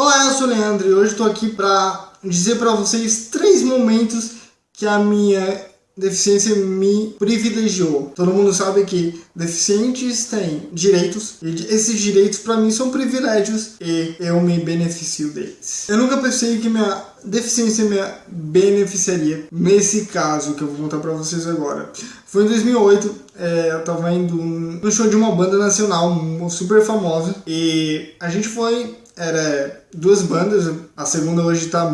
Olá, eu sou o Leandro e hoje estou aqui para dizer para vocês três momentos que a minha deficiência me privilegiou. Todo mundo sabe que deficientes têm direitos e esses direitos para mim são privilégios e eu me beneficio deles. Eu nunca pensei que minha deficiência me beneficiaria nesse caso que eu vou contar para vocês agora. Foi em 2008, é, eu tava indo no show de uma banda nacional super famosa e a gente foi era duas bandas, a segunda hoje tá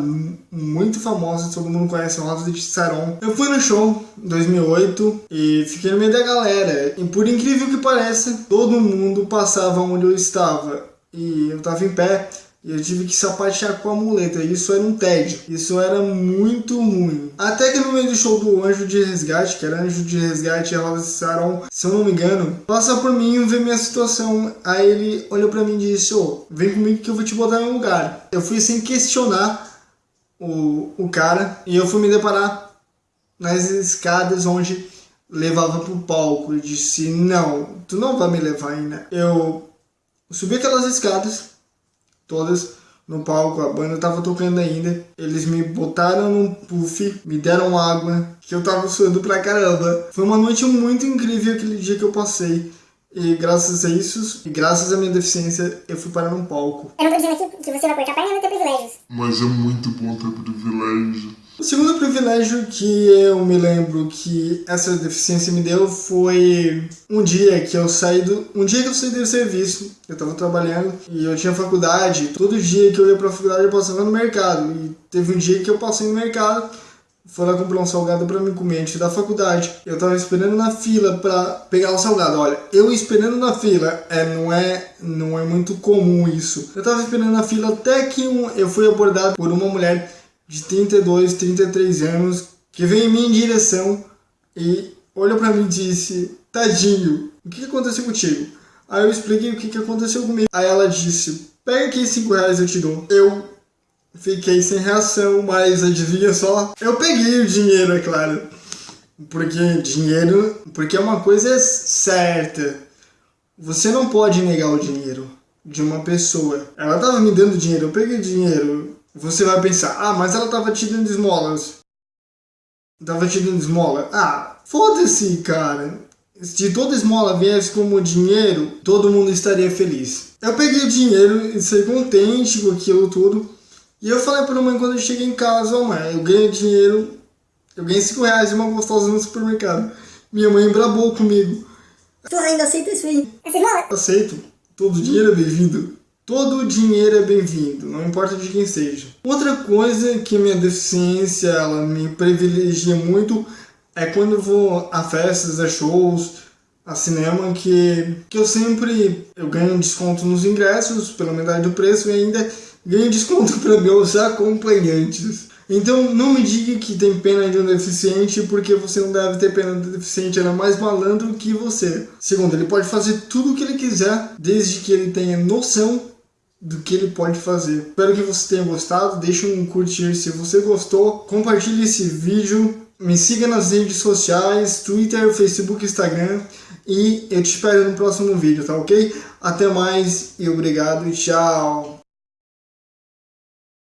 muito famosa, todo mundo conhece Rodas de Saron. Eu fui no show em 2008 e fiquei no meio da galera. E por incrível que pareça, todo mundo passava onde eu estava. E eu tava em pé, e eu tive que sapatear com a muleta. Isso era um tédio. Isso era muito ruim. Até que no meio do show do Anjo de Resgate, que era Anjo de Resgate e Rosa Saron, se eu não me engano, passa por mim e vê minha situação. Aí ele olhou pra mim e disse: Ô, oh, vem comigo que eu vou te botar em um lugar. Eu fui sem questionar o, o cara e eu fui me deparar nas escadas onde levava pro palco. Eu disse: Não, tu não vai me levar ainda. Eu subi aquelas escadas todas no palco, a banda tava tocando ainda. Eles me botaram num puff, me deram água, que eu tava suando pra caramba. Foi uma noite muito incrível aquele dia que eu passei. E graças a isso, e graças à minha deficiência, eu fui parar num palco. Eu não tô dizendo aqui que você vai cortar a perna não ter privilégios. Mas é muito bom ter privilégio. O segundo privilégio que eu me lembro que essa deficiência me deu foi um dia que eu saí do um dia que eu saí do serviço, eu estava trabalhando e eu tinha faculdade. Todo dia que eu ia para a faculdade eu passava no mercado e teve um dia que eu passei no mercado foi lá comprar um salgado para me comer antes da faculdade. Eu tava esperando na fila para pegar o salgado. Olha, eu esperando na fila, é, não, é, não é muito comum isso. Eu tava esperando na fila até que um, eu fui abordado por uma mulher de 32, 33 anos, que veio em minha direção e olhou para mim e disse, tadinho, o que aconteceu contigo? Aí eu expliquei o que aconteceu comigo. Aí ela disse, pega aqui 5 reais eu te dou. Eu fiquei sem reação, mas adivinha só? Eu peguei o dinheiro, é claro. Porque dinheiro, porque é uma coisa certa. Você não pode negar o dinheiro de uma pessoa. Ela tava me dando dinheiro, eu peguei dinheiro. Você vai pensar, ah, mas ela tava te dando esmolas. Tava te dando esmola. Ah, foda-se, cara. Se toda esmola viesse como dinheiro, todo mundo estaria feliz. Eu peguei o dinheiro e saí contente com aquilo tudo. E eu falei pra mãe quando eu cheguei em casa, oh, mãe, eu ganhei dinheiro, eu ganhei 5 reais de uma gostosa no supermercado. Minha mãe brabou comigo. Tu ainda aceita isso aí? Aceito. Todo dinheiro é bem-vindo. Todo dinheiro é bem-vindo, não importa de quem seja. Outra coisa que minha deficiência ela me privilegia muito é quando eu vou a festas, a shows, a cinema, que, que eu sempre eu ganho desconto nos ingressos pela metade do preço e ainda ganho desconto para meus acompanhantes. Então não me diga que tem pena de um deficiente, porque você não deve ter pena do deficiente, ele é mais malandro que você. Segundo, ele pode fazer tudo o que ele quiser, desde que ele tenha noção do que ele pode fazer. Espero que você tenha gostado, deixe um curtir se você gostou, compartilhe esse vídeo, me siga nas redes sociais, Twitter, Facebook, Instagram e eu te espero no próximo vídeo, tá ok? Até mais e obrigado tchau!